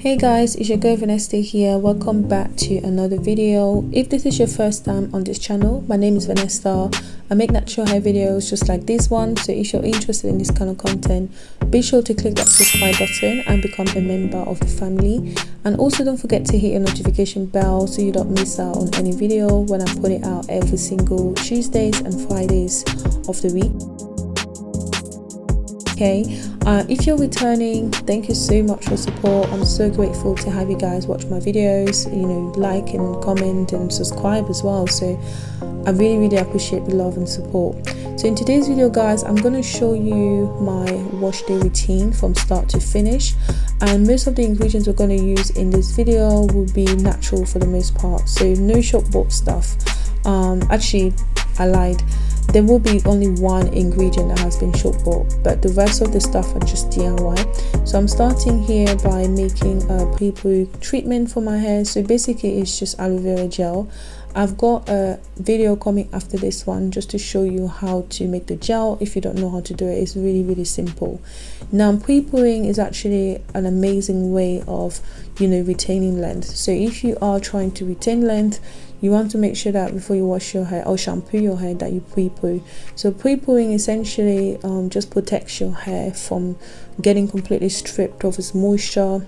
hey guys it's your girl Vanessa here. Welcome back to another video. If this is your first time on this channel my name is Vanessa. I make natural hair videos just like this one. So if you're interested in this kind of content be sure to click that subscribe button and become a member of the family. And also don't forget to hit your notification bell so you don't miss out on any video when I put it out every single Tuesdays and Fridays of the week okay? Uh, if you're returning thank you so much for support. I'm so grateful to have you guys watch my videos you know like and comment and subscribe as well. So i really really appreciate the love and support. So in today's video guys i'm going to show you my wash day routine from start to finish. And most of the ingredients we're going to use in this video will be natural for the most part. So no shop bought stuff. Um actually i lied there will be only one ingredient that has been shop bought but the rest of the stuff are just DIY so I'm starting here by making a pre-poo treatment for my hair. So basically it's just aloe vera gel. I've got a video coming after this one just to show you how to make the gel. If you don't know how to do it it's really really simple. Now pre-pooing is actually an amazing way of you know retaining length. So if you are trying to retain length you want to make sure that before you wash your hair or shampoo your hair that you pre-poo. So pre-pooing essentially um, just protects your hair from getting completely stripped of its moisture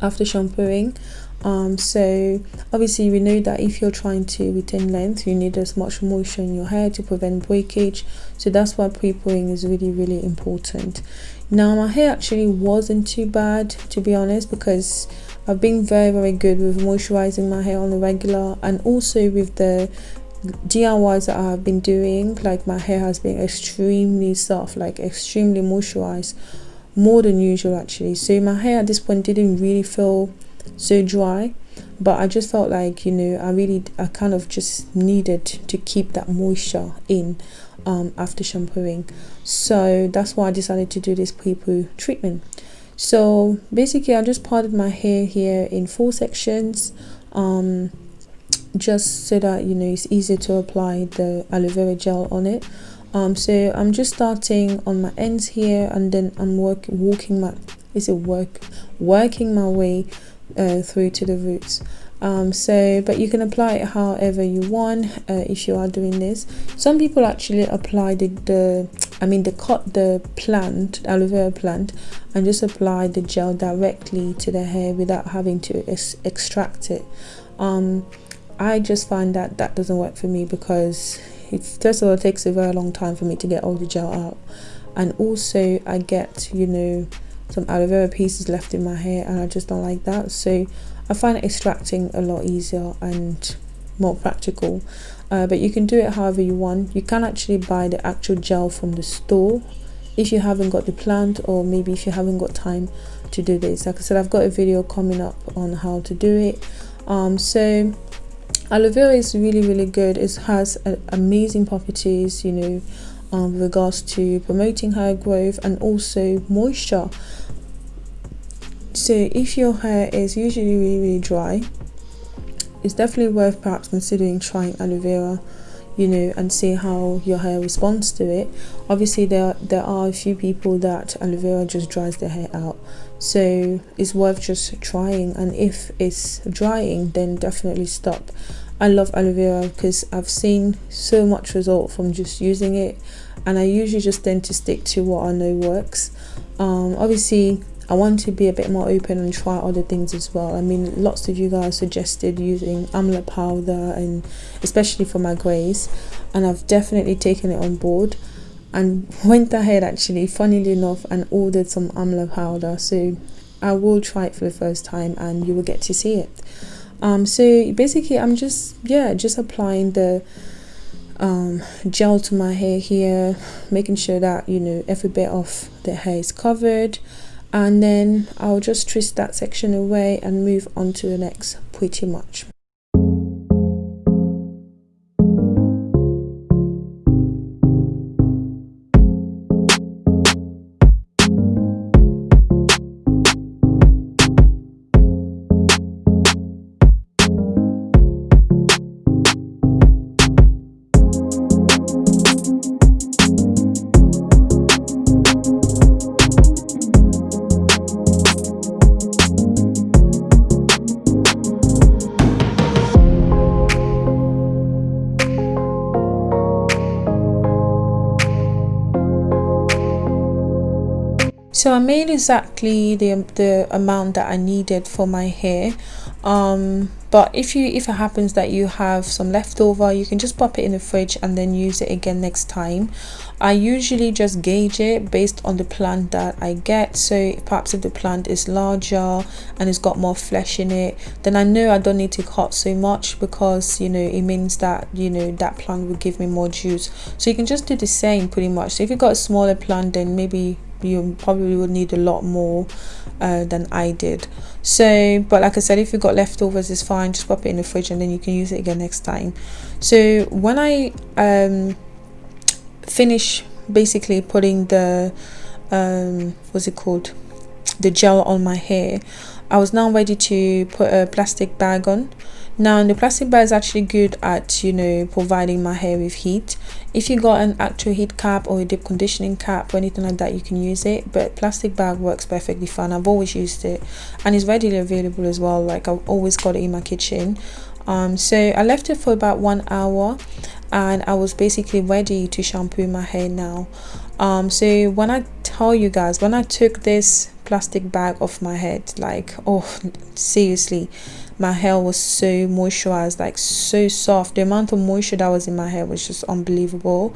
after shampooing. Um, so obviously we know that if you're trying to retain length you need as much moisture in your hair to prevent breakage. So that's why pre-pooing is really really important. Now my hair actually wasn't too bad to be honest because I've been very very good with moisturizing my hair on a regular and also with the DIYs that I have been doing. Like my hair has been extremely soft like extremely moisturized more than usual actually. So my hair at this point didn't really feel so dry but I just felt like you know I really I kind of just needed to keep that moisture in um, after shampooing. So that's why I decided to do this pre-poo treatment so basically I just parted my hair here in four sections um, just so that you know it's easier to apply the aloe vera gel on it. Um, so I'm just starting on my ends here and then I'm work walking my is it work working my way uh, through to the roots um, so but you can apply it however you want uh, if you are doing this. Some people actually apply the, the I mean the cut the plant aloe vera plant and just apply the gel directly to the hair without having to ex extract it. Um, I just find that that doesn't work for me because it first of all it takes a very long time for me to get all the gel out. And also I get you know some aloe vera pieces left in my hair and I just don't like that. So I find extracting a lot easier and more practical. Uh, but you can do it however you want. You can actually buy the actual gel from the store if you haven't got the plant or maybe if you haven't got time to do this. Like I said I've got a video coming up on how to do it. Um, so aloe vera is really really good. It has amazing properties you know um, with regards to promoting hair growth and also moisture so if your hair is usually really, really dry it's definitely worth perhaps considering trying aloe vera you know and see how your hair responds to it. Obviously there there are a few people that aloe vera just dries their hair out. So it's worth just trying and if it's drying then definitely stop. I love aloe vera because i've seen so much result from just using it and i usually just tend to stick to what i know works. Um, obviously I want to be a bit more open and try other things as well. I mean, lots of you guys suggested using amla powder and especially for my grays, and I've definitely taken it on board and went ahead actually, funnily enough, and ordered some amla powder. So I will try it for the first time and you will get to see it. Um, so basically, I'm just, yeah, just applying the um, gel to my hair here, making sure that, you know, every bit of the hair is covered and then I'll just twist that section away and move on to the next pretty much so I made exactly the the amount that I needed for my hair. Um but if you if it happens that you have some leftover you can just pop it in the fridge and then use it again next time. I usually just gauge it based on the plant that i get. So perhaps if the plant is larger and it's got more flesh in it then i know i don't need to cut so much because you know it means that you know that plant will give me more juice. So you can just do the same pretty much. So if you got a smaller plant then maybe you probably would need a lot more uh, than I did. So but like I said if you got leftovers it's fine. Just pop it in the fridge and then you can use it again next time. So when I um, finish basically putting the um, what's it called? The gel on my hair I was now ready to put a plastic bag on now the plastic bag is actually good at you know providing my hair with heat. If you got an actual heat cap or a deep conditioning cap or anything like that you can use it but plastic bag works perfectly fine. I've always used it and it's readily available as well. Like i've always got it in my kitchen. Um so i left it for about one hour and i was basically ready to shampoo my hair now. Um so when i tell you guys when i took this plastic bag off my head like oh seriously my hair was so moisturized like so soft. The amount of moisture that was in my hair was just unbelievable.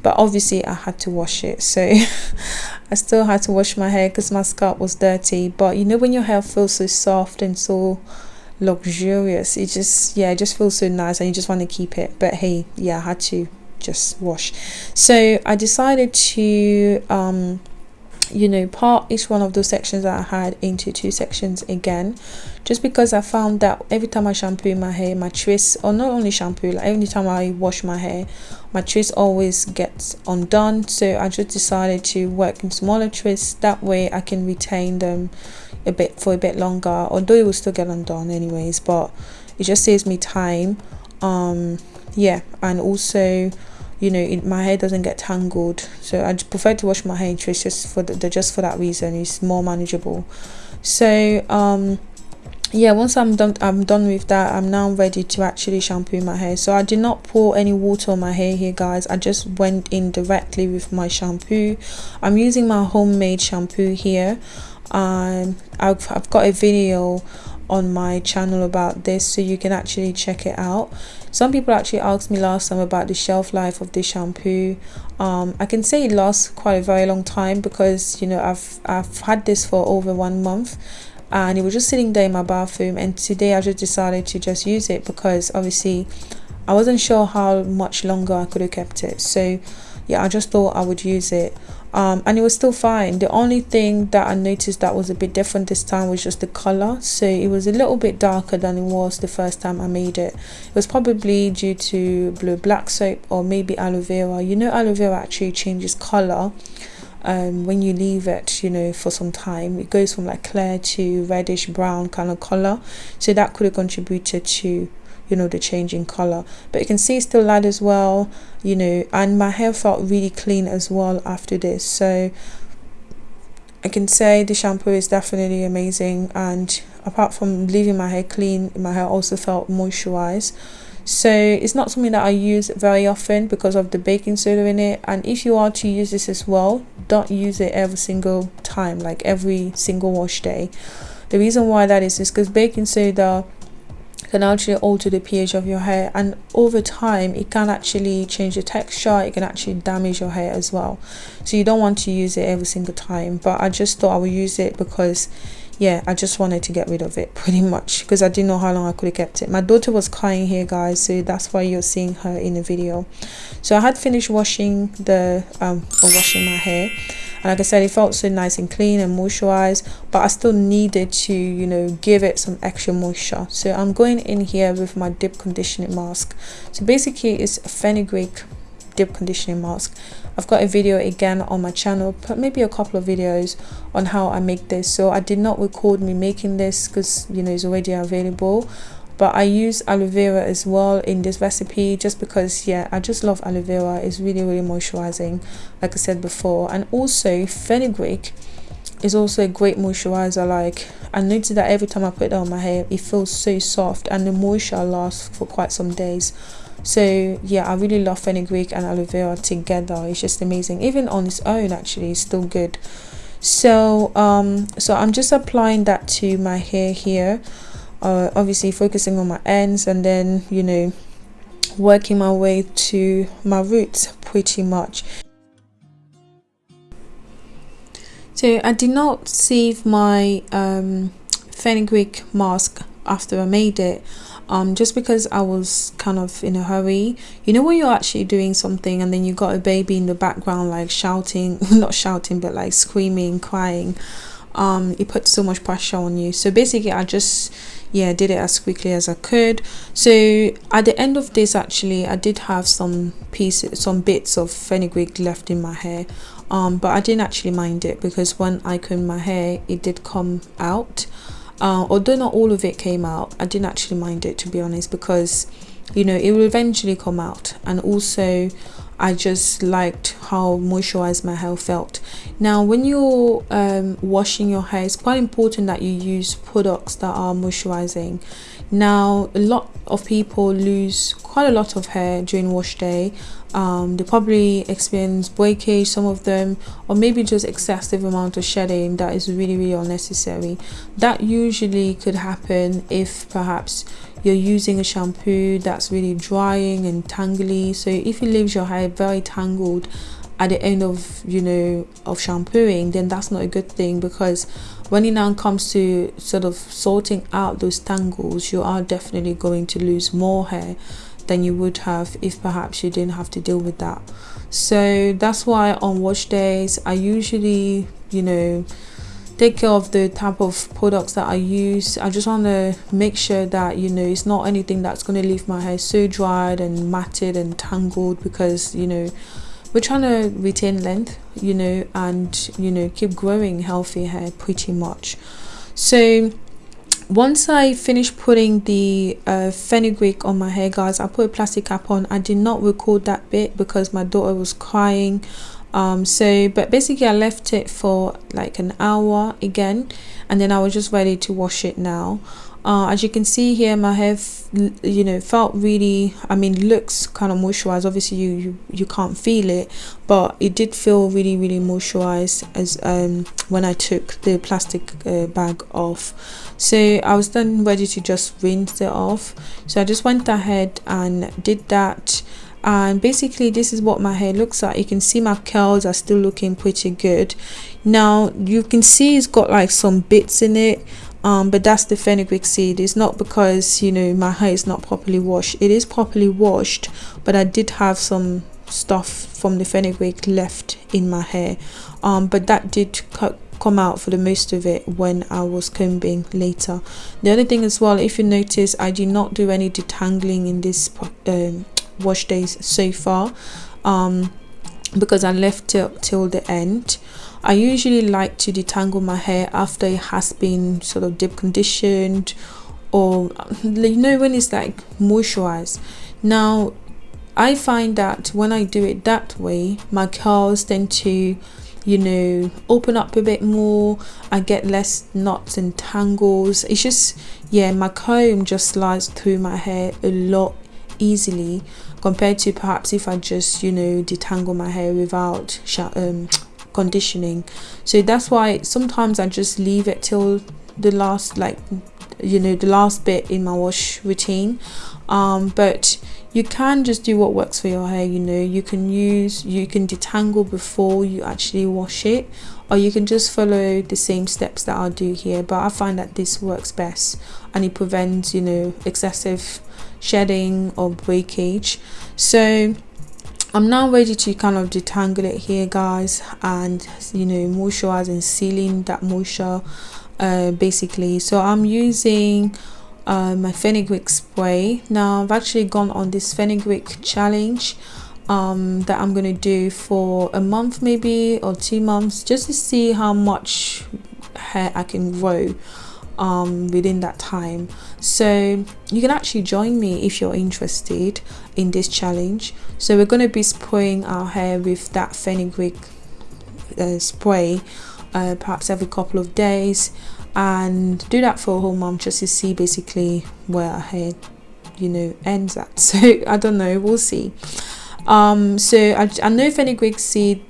But obviously i had to wash it so i still had to wash my hair because my scalp was dirty. But you know when your hair feels so soft and so luxurious it just yeah it just feels so nice and you just want to keep it. But hey yeah i had to just wash. So i decided to um you know part each one of those sections that i had into two sections again just because i found that every time i shampoo my hair my twist or not only shampoo like every time i wash my hair my twist always gets undone. So i just decided to work in smaller twists. That way i can retain them a bit for a bit longer although it will still get undone anyways but it just saves me time. Um yeah and also you know it, my hair doesn't get tangled. So i prefer to wash my hair in twists just for the, just for that reason. It's more manageable. So um yeah once i'm done i'm done with that i'm now ready to actually shampoo my hair. So i did not pour any water on my hair here guys. I just went in directly with my shampoo. I'm using my homemade shampoo here. Um i've, I've got a video on my channel about this so you can actually check it out. Some people actually asked me last time about the shelf life of the shampoo. Um, i can say it lasts quite a very long time because you know i've i've had this for over one month and it was just sitting there in my bathroom and today i just decided to just use it because obviously i wasn't sure how much longer i could have kept it. So yeah i just thought i would use it. Um, and it was still fine. The only thing that i noticed that was a bit different this time was just the color. So it was a little bit darker than it was the first time i made it. It was probably due to blue black soap or maybe aloe vera. You know aloe vera actually changes color um, when you leave it you know for some time it goes from like clear to reddish brown kind of color. So that could have contributed to you know the change in color. But you can see still light as well you know and my hair felt really clean as well after this. So I can say the shampoo is definitely amazing and apart from leaving my hair clean my hair also felt moisturized so it's not something that I use very often because of the baking soda in it. And if you are to use this as well don't use it every single time like every single wash day. The reason why that is is because baking soda can actually alter the pH of your hair and over time it can actually change the texture it can actually damage your hair as well. So you don't want to use it every single time but I just thought I would use it because yeah I just wanted to get rid of it pretty much because I didn't know how long I could have kept it. My daughter was crying here guys so that's why you're seeing her in the video. So I had finished washing the um or washing my hair and like I said it felt so nice and clean and moisturized but I still needed to you know give it some extra moisture. So I'm going in here with my deep conditioning mask. So basically it's a fenugreek deep conditioning mask I've got a video again on my channel but maybe a couple of videos on how I make this. So I did not record me making this because you know it's already available but I use aloe vera as well in this recipe just because yeah I just love aloe vera. It's really really moisturizing like I said before. And also fenugreek is also a great moisturizer. Like I noticed that every time I put it on my hair it feels so soft and the moisture lasts for quite some days so yeah I really love fenugreek and aloe vera together. It's just amazing. Even on its own actually it's still good. So um so i'm just applying that to my hair here uh obviously focusing on my ends and then you know working my way to my roots pretty much. So i did not save my um fenugreek mask after i made it um, just because I was kind of in a hurry. You know when you're actually doing something and then you got a baby in the background like shouting, not shouting, but like screaming, crying. Um, it puts so much pressure on you. So basically, I just yeah did it as quickly as I could. So at the end of this, actually, I did have some pieces, some bits of fenugreek left in my hair. Um, but I didn't actually mind it because when I combed my hair, it did come out uh, although not all of it came out i didn't actually mind it to be honest because you know it will eventually come out. And also I just liked how moisturized my hair felt. Now, when you're um, washing your hair, it's quite important that you use products that are moisturizing. Now, a lot of people lose quite a lot of hair during wash day um, they probably experience breakage some of them or maybe just excessive amount of shedding that is really really unnecessary that usually could happen if perhaps you're using a shampoo that's really drying and tangly. So if it leaves your hair very tangled at the end of you know of shampooing then that's not a good thing because when it now comes to sort of sorting out those tangles you are definitely going to lose more hair than you would have if perhaps you didn't have to deal with that. So that's why on wash days i usually you know take care of the type of products that i use. I just want to make sure that you know it's not anything that's going to leave my hair so dried and matted and tangled because you know we're trying to retain length you know and you know keep growing healthy hair pretty much. So once I finished putting the uh, fenugreek on my hair guys I put a plastic cap on. I did not record that bit because my daughter was crying um so but basically I left it for like an hour again and then I was just ready to wash it now. Uh, as you can see here my hair you know felt really i mean looks kind of moisturized. Obviously you, you you can't feel it but it did feel really really moisturized as um when i took the plastic uh, bag off. So i was then ready to just rinse it off. So i just went ahead and did that and basically this is what my hair looks like. You can see my curls are still looking pretty good. Now you can see it's got like some bits in it um, but that's the fenugreek seed. It's not because you know my hair is not properly washed. It is properly washed but I did have some stuff from the fenugreek left in my hair. Um, but that did come out for the most of it when I was combing later. The other thing as well if you notice I did not do any detangling in this um, wash days so far um, because I left it till the end. I usually like to detangle my hair after it has been sort of deep conditioned or you know when it's like moisturized. Now I find that when I do it that way my curls tend to you know open up a bit more. I get less knots and tangles. It's just yeah my comb just slides through my hair a lot easily compared to perhaps if I just you know detangle my hair without um, conditioning. So that's why sometimes I just leave it till the last like you know the last bit in my wash routine. Um, but you can just do what works for your hair you know. You can use you can detangle before you actually wash it or you can just follow the same steps that I'll do here. But I find that this works best and it prevents you know excessive shedding or breakage. So I'm now ready to kind of detangle it here guys and you know moisturize and sealing that moisture uh, basically. So I'm using uh, my fenugreek spray. Now I've actually gone on this fenugreek challenge um, that I'm gonna do for a month maybe or two months just to see how much hair I can grow um, within that time. So you can actually join me if you're interested in this challenge. So we're going to be spraying our hair with that fenugreek uh, spray uh, perhaps every couple of days. And do that for a whole month just to see basically where our hair you know ends at. So i don't know. We'll see. Um so i, I know fenugreek seed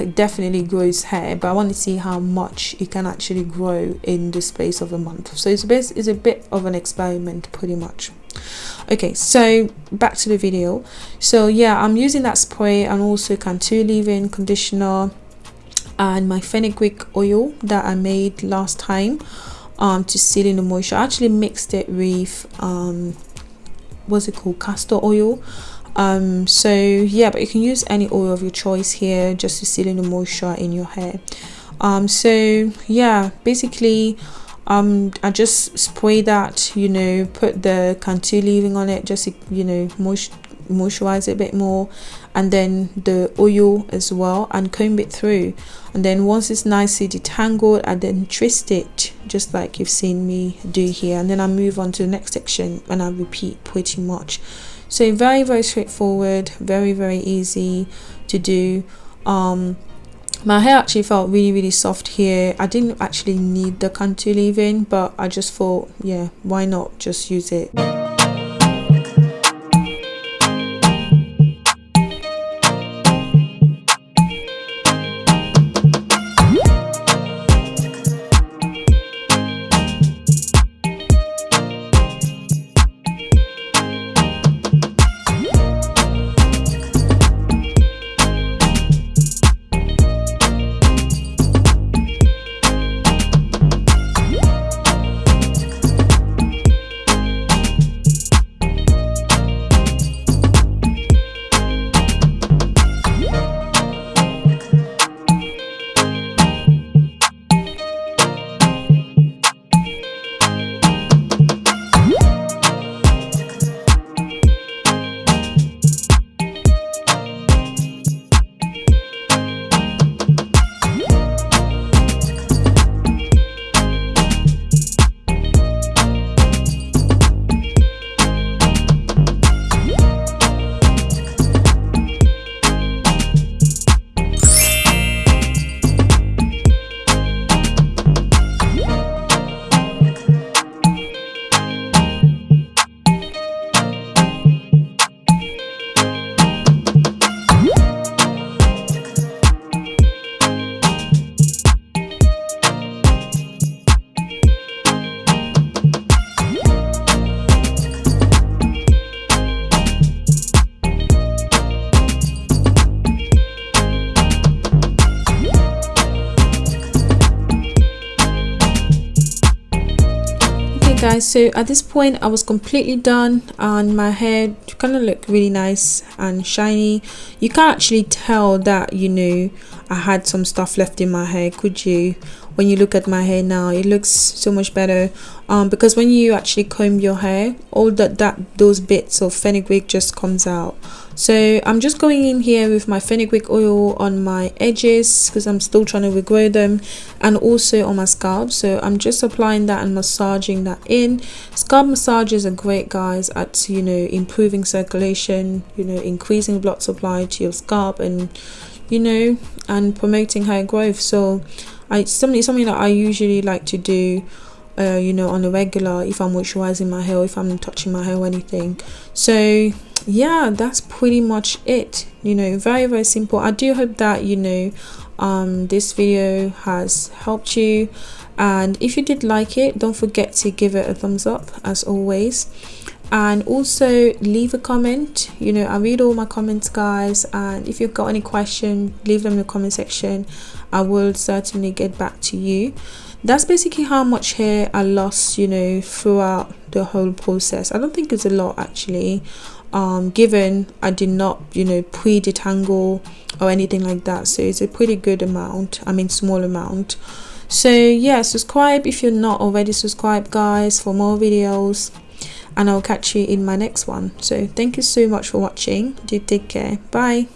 week definitely grows hair but i want to see how much it can actually grow in the space of a month. So it's a bit it's a bit of an experiment pretty much. Okay so back to the video. So yeah i'm using that spray and also cantu leave-in conditioner and my fenugreek oil that i made last time um to seal in the moisture. I actually mixed it with um what's it called? Castor oil um so yeah but you can use any oil of your choice here just to seal in the moisture in your hair. Um so yeah basically um i just spray that you know put the cantu leave-in on it just to, you know moist moisturize it a bit more and then the oil as well and comb it through. And then once it's nicely detangled I then twist it just like you've seen me do here. And then I move on to the next section and I repeat pretty much so very very straightforward very very easy to do. Um my hair actually felt really really soft here. I didn't actually need the Cantu leave-in but i just thought yeah why not just use it guys so at this point i was completely done and my hair kind of looked really nice and shiny. You can't actually tell that you know i had some stuff left in my hair could you? When you look at my hair now it looks so much better. Um, because when you actually comb your hair all that that those bits of fenugreek just comes out so i'm just going in here with my fenugreek oil on my edges because i'm still trying to regrow them and also on my scalp. So i'm just applying that and massaging that in. Scalp massages are great guys at you know improving circulation you know increasing blood supply to your scalp and you know and promoting hair growth. So I something something that I usually like to do uh, you know on a regular if I'm moisturizing my hair if I'm touching my hair or anything. So yeah that's pretty much it. You know very very simple. I do hope that you know um, this video has helped you. And if you did like it don't forget to give it a thumbs up as always. And also leave a comment. You know i read all my comments guys. And if you've got any question leave them in the comment section. I will certainly get back to you. That's basically how much hair i lost you know throughout the whole process. I don't think it's a lot actually um given i did not you know pre-detangle or anything like that so it's a pretty good amount i mean small amount so yeah subscribe if you're not already subscribed guys for more videos and I'll catch you in my next one. So thank you so much for watching. Do take care. Bye.